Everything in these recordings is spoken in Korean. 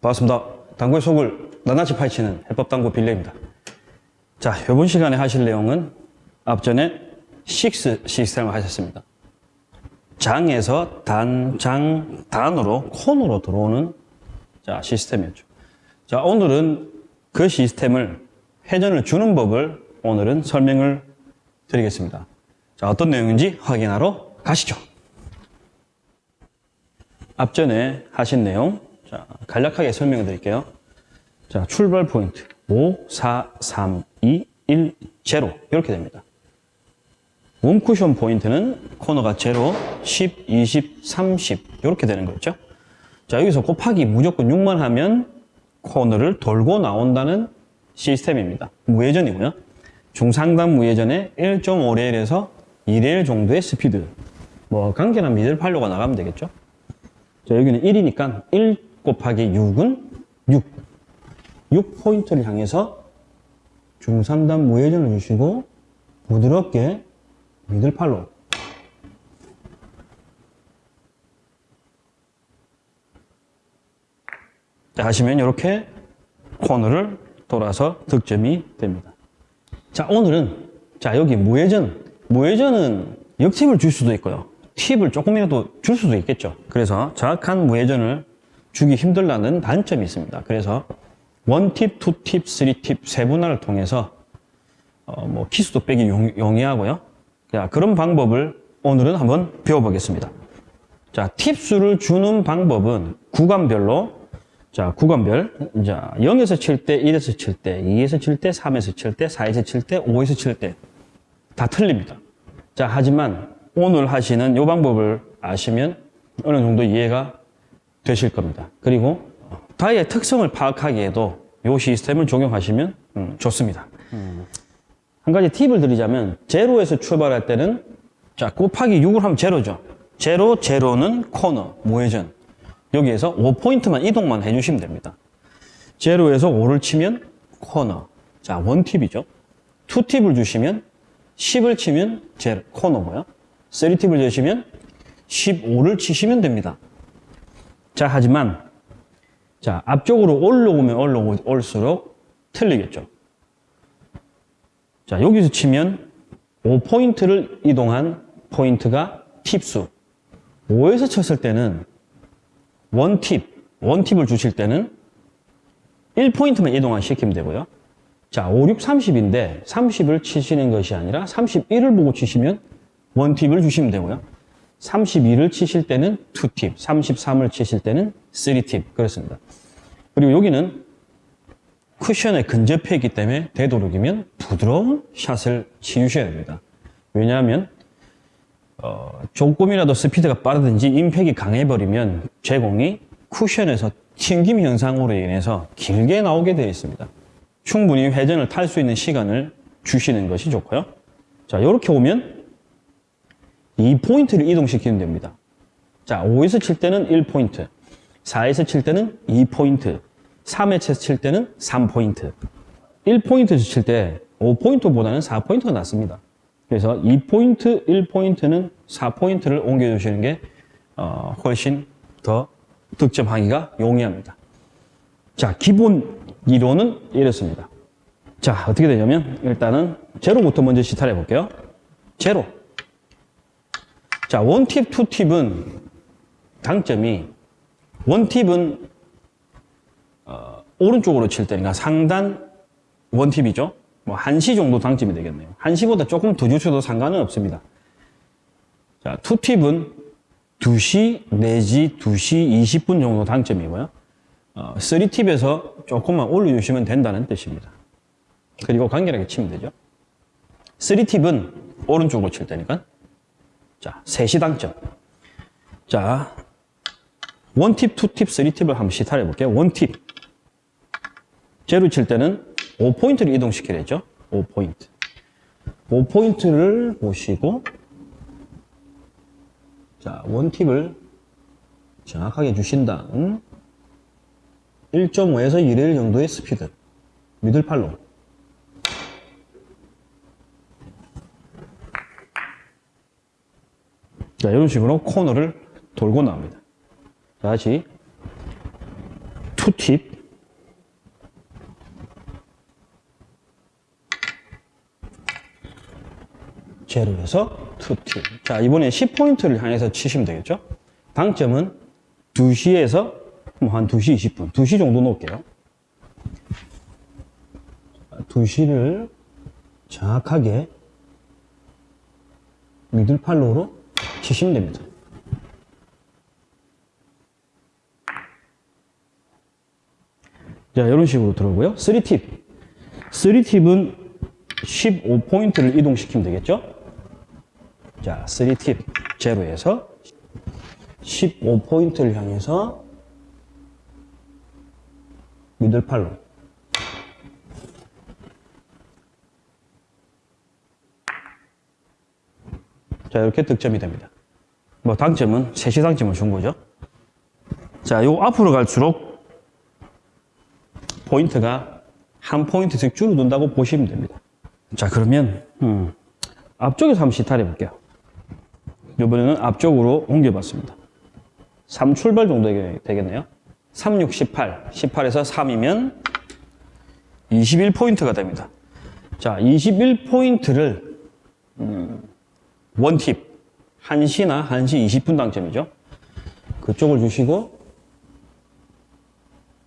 반갑습니다. 당구의 속을 낱낱이 파헤치는 해법당구 빌레입니다. 자, 이번 시간에 하실 내용은 앞전에 6 시스템을 하셨습니다. 장에서 단, 장, 단으로, 콘으로 들어오는 자, 시스템이었죠. 자, 오늘은 그 시스템을 회전을 주는 법을 오늘은 설명을 드리겠습니다. 자, 어떤 내용인지 확인하러 가시죠. 앞전에 하신 내용, 자, 간략하게 설명을 드릴게요. 자, 출발 포인트. 5, 4, 3, 2, 1, 0. 이렇게 됩니다. 웜쿠션 포인트는 코너가 0, 10, 20, 30. 이렇게 되는 거죠. 자, 여기서 곱하기 무조건 6만 하면 코너를 돌고 나온다는 시스템입니다. 무회전이고요. 중상단 무회전에 1.5레일에서 2레일 정도의 스피드. 뭐, 간결한 미들 팔로가 나가면 되겠죠. 자, 여기는 1이니까 1 곱하기 6은 6. 6포인트를 향해서 중상단 무회전을 주시고 부드럽게 미들팔로 자, 하시면 이렇게 코너를 돌아서 득점이 됩니다. 자, 오늘은 자, 여기 무회전. 무회전은 역팁을 줄 수도 있고요. 팁을 조금이라도 줄 수도 있겠죠. 그래서 정확한 무회전을 주기 힘들다는 단점이 있습니다. 그래서 원팁, 투팁, 쓰리팁 세분화를 통해서 어, 뭐 키수도 빼기 용, 용이하고요. 자, 그런 방법을 오늘은 한번 배워보겠습니다. 자, 팁수를 주는 방법은 구간별로 자, 구간별. 자, 0에서 칠 때, 1에서 칠 때, 2에서 칠 때, 3에서 칠 때, 4에서 칠 때, 5에서 칠 때. 다 틀립니다. 자, 하지만 오늘 하시는 이 방법을 아시면 어느 정도 이해가 되실 겁니다. 그리고 다이의 특성을 파악하기에도 이 시스템을 적용하시면 음, 좋습니다. 한 가지 팁을 드리자면 제로에서 출발할 때는 자 곱하기 6을 하면 제로죠. 제로, 제로는 코너, 무회전. 여기에서 5포인트만 이동만 해주시면 됩니다. 제로에서 5를 치면 코너. 자, 원팁이죠. 투팁을 주시면 10을 치면 제로, 코너고요. 3팁을 주시면 15를 치시면 됩니다. 자, 하지만 자, 앞쪽으로 올라오면 올라오, 올수록 틀리겠죠. 자, 여기서 치면 5포인트를 이동한 포인트가 팁수. 5에서 쳤을 때는 원팁, 원팁을 주실 때는 1포인트만 이동만 시키면 되고요. 자, 5, 6, 30인데 30을 치시는 것이 아니라 31을 보고 치시면 원팁을 주시면 되고요. 32를 치실 때는 2팁, 33을 치실 때는 3팁. 그렇습니다. 그리고 여기는 쿠션에 근접해 있기 때문에 되도록이면 부드러운 샷을 치우셔야 됩니다. 왜냐하면 어, 조금이라도 스피드가 빠르든지 임팩이 강해버리면 제공이 쿠션에서 튕김 현상으로 인해서 길게 나오게 되어 있습니다. 충분히 회전을 탈 수 있는 시간을 주시는 것이 좋고요. 자, 이렇게 오면 2포인트를 이동시키면 됩니다. 자, 5에서 칠 때는 1포인트, 4에서 칠 때는 2포인트, 3에서 칠 때는 3포인트. 1포인트 칠때 5포인트보다는 4포인트가 낫습니다. 그래서 2포인트, 1포인트는 4포인트를 옮겨주시는 게 어, 훨씬 더 득점하기가 용이합니다. 자, 기본 이론은 이렇습니다. 자, 어떻게 되냐면 일단은 제로부터 먼저 시타를 해볼게요. 제로. 자, 원팁, 투팁은 장점이 원팁은 어, 오른쪽으로 칠 때니까 상단 원팁이죠. 뭐 1시 정도 당점이 되겠네요. 1시보다 조금 더 주셔도 상관은 없습니다. 자, 투팁은 2시 내지 2시 20분 정도 당점이고요. 어, 3팁에서 조금만 올려주시면 된다는 뜻입니다. 그리고 간결하게 치면 되죠. 3팁은 오른쪽으로 칠 때니까. 자, 3시 당점. 자, 원팁, 투팁, 3팁을 한번 시타를 해볼게요. 원팁. 제로 칠 때는 5포인트를 이동시키랬죠. 5포인트. 5포인트를 보시고 자, 원팁을 정확하게 주신 다 음 1.5에서 2레일 정도의 스피드 미들팔로 자, 이런 식으로 코너를 돌고 나옵니다. 다시 투팁. 제로에서 투팁. 자, 이번에 10포인트를 향해서 치시면 되겠죠? 당점은 2시에서 뭐한 2시 20분, 2시 정도 놓을게요. 2시를 정확하게 미들팔로우로 치시면 됩니다. 자, 이런 식으로 들어오고요. 3팁. 3팁은 15포인트를 이동시키면 되겠죠? 자, 3팁. 제로에서 15포인트를 향해서 미들팔로. 자, 이렇게 득점이 됩니다. 뭐, 당점은, 세시 당점을 준 거죠. 자, 요 앞으로 갈수록 포인트가 한 포인트씩 줄어든다고 보시면 됩니다. 자, 그러면, 음, 앞쪽에서 한번 시타를 해볼게요. 이번에는 앞쪽으로 옮겨봤습니다. 3 출발 정도 되겠네요. 3, 6, 18. 18에서 3이면 21포인트가 됩니다. 자, 21포인트를, 음, 원팁. 1시나 1시 20분 당점이죠. 그쪽을 주시고,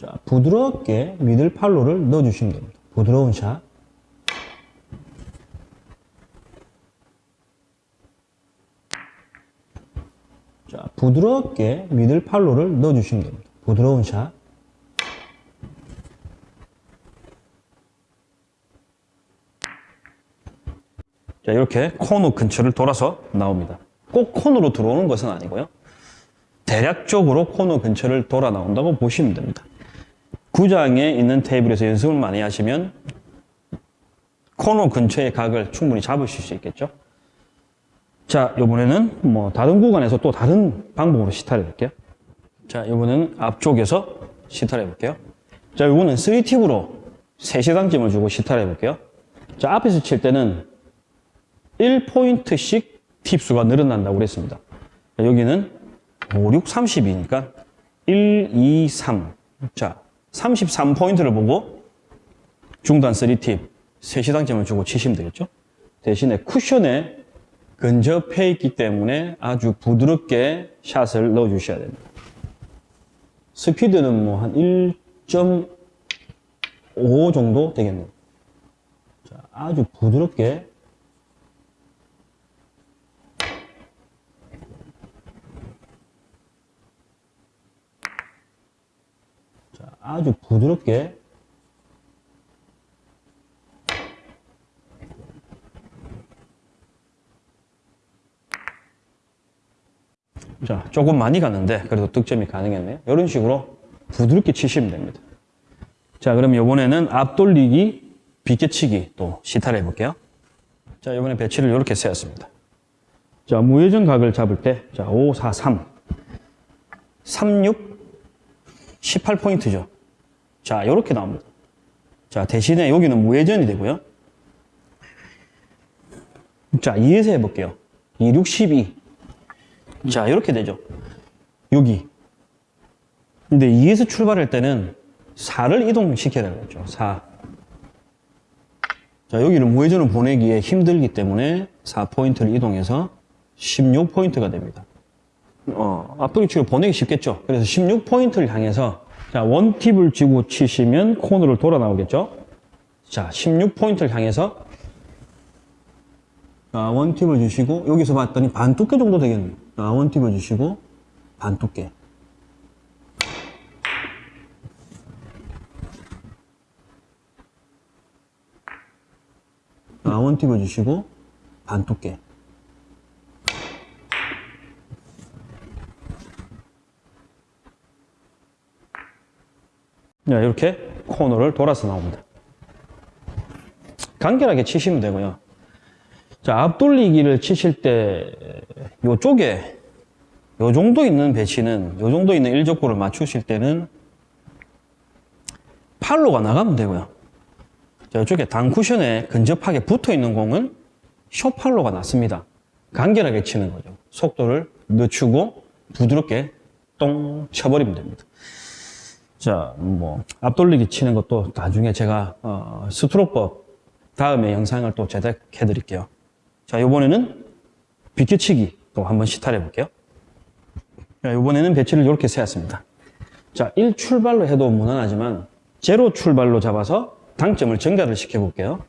자, 부드럽게 미들 팔로를 넣어주시면 됩니다. 부드러운 샷. 자, 부드럽게 미들 팔로를 넣어주시면 됩니다. 부드러운 샷. 자, 이렇게 코너 근처를 돌아서 나옵니다. 꼭 코너로 들어오는 것은 아니고요. 대략적으로 코너 근처를 돌아 나온다고 보시면 됩니다. 구장에 있는 테이블에서 연습을 많이 하시면 코너 근처의 각을 충분히 잡으실 수 있겠죠. 자, 이번에는 뭐 다른 구간에서 또 다른 방법으로 시타를 해볼게요. 자, 이번에는 앞쪽에서 시타를 해볼게요. 자, 이거는 3팁으로 3시당점을 주고 시타를 해볼게요. 자, 앞에서 칠 때는 1포인트씩 팁 수가 늘어난다고 그랬습니다. 자, 여기는 5, 6, 30이니까 1, 2, 3. 자, 33포인트를 보고 중단 3팁 3시당점을 주고 치시면 되겠죠. 대신에 쿠션에 근접해 있기 때문에 아주 부드럽게 샷을 넣어 주셔야 됩니다. 스피드는 뭐 한 1.5 정도 되겠네요. 자, 아주 부드럽게 자, 아주 부드럽게 자, 조금 많이 갔는데 그래도 득점이 가능했네요. 이런 식으로 부드럽게 치시면 됩니다. 자, 그럼 이번에는 앞돌리기, 비껴치기 또 시타를 해볼게요. 자, 이번에 배치를 이렇게 세웠습니다. 자, 무회전 각을 잡을 때, 자, 5, 4, 3. 3, 6, 18포인트죠. 자, 이렇게 나옵니다. 자, 대신에 여기는 무회전이 되고요. 자, 2에서 해볼게요. 2, 6, 12. 자, 이렇게 되죠. 여기. 근데 2에서 출발할 때는 4를 이동시켜야 되겠죠. 4. 자, 여기는 무회전을 보내기에 힘들기 때문에 4포인트를 이동해서 16포인트가 됩니다. 어, 앞돌이치고 보내기 쉽겠죠. 그래서 16포인트를 향해서 자, 원팁을 쥐고 치시면 코너를 돌아 나오겠죠. 자, 16포인트를 향해서 자, 원팁을 주시고 여기서 봤더니 반 두께 정도 되겠네요. 자, 원팁을 주시고 반 두께. 자, 원팁을 주시고 반 두께. 이렇게 코너를 돌아서 나옵니다. 간결하게 치시면 되고요. 자, 앞돌리기를 치실 때, 요쪽에, 요 정도 있는 배치는, 요 정도 있는 일족구를 맞추실 때는, 팔로가 나가면 되고요. 자, 이쪽에 단쿠션에 근접하게 붙어 있는 공은 쇼팔로가 낫습니다. 간결하게 치는 거죠. 속도를 늦추고 부드럽게 똥 쳐버리면 됩니다. 자, 뭐 앞돌리기 치는 것도 나중에 제가 어, 스트로크법 다음에 영상을 또 제작해 드릴게요. 자, 이번에는 비켜치기 또 한번 시탈해 볼게요. 자, 이번에는 배치를 이렇게 세웠습니다. 자, 1 출발로 해도 무난하지만 제로 출발로 잡아서 당점을 증가를 시켜 볼게요.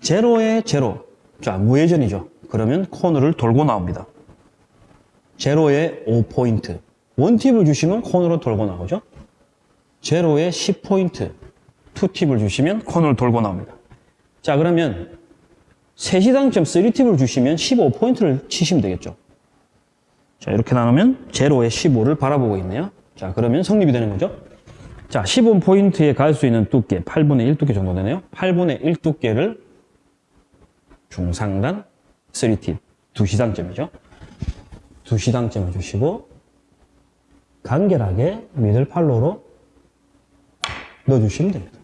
제로에 제로. 자, 무회전이죠. 그러면 코너를 돌고 나옵니다. 제로에 5포인트. 원팁을 주시면 코너로 돌고 나오죠. 제로에 10포인트. 투팁을 주시면 코너를 돌고 나옵니다. 자, 그러면 3시당점 3팁을 주시면 15포인트를 치시면 되겠죠. 자, 이렇게 나누면 제로에 15를 바라보고 있네요. 자, 그러면 성립이 되는 거죠. 자, 15포인트에 갈 수 있는 두께, 8분의 1 두께 정도 되네요. 8분의 1 두께를 중상단 3팁, 2시당점이죠. 2시당점을 주시고 간결하게 미들 팔로로 넣어주시면 됩니다.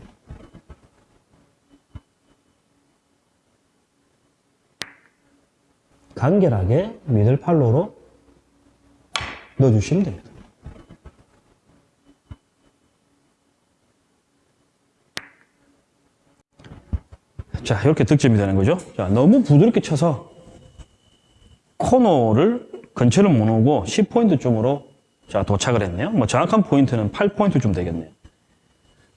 간결하게 미들 팔로로 넣어주시면 됩니다. 자, 이렇게 득점이 되는 거죠. 자, 너무 부드럽게 쳐서 코너를 근처를 못 오고 10포인트쯤으로 자, 도착을 했네요. 뭐 정확한 포인트는 8포인트쯤 되겠네요.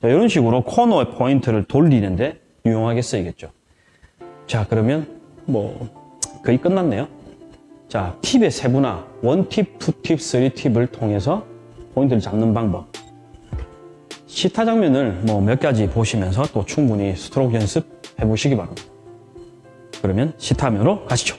자, 이런 식으로 코너의 포인트를 돌리는데 유용하게 쓰이겠죠. 자, 그러면 뭐 거의 끝났네요. 자, 팁의 세분화, 원팁, 투팁, 쓰리팁을 통해서 포인트를 잡는 방법. 시타 장면을 뭐 몇 가지 보시면서 또 충분히 스트로크 연습 해보시기 바랍니다. 그러면 시타면으로 가시죠.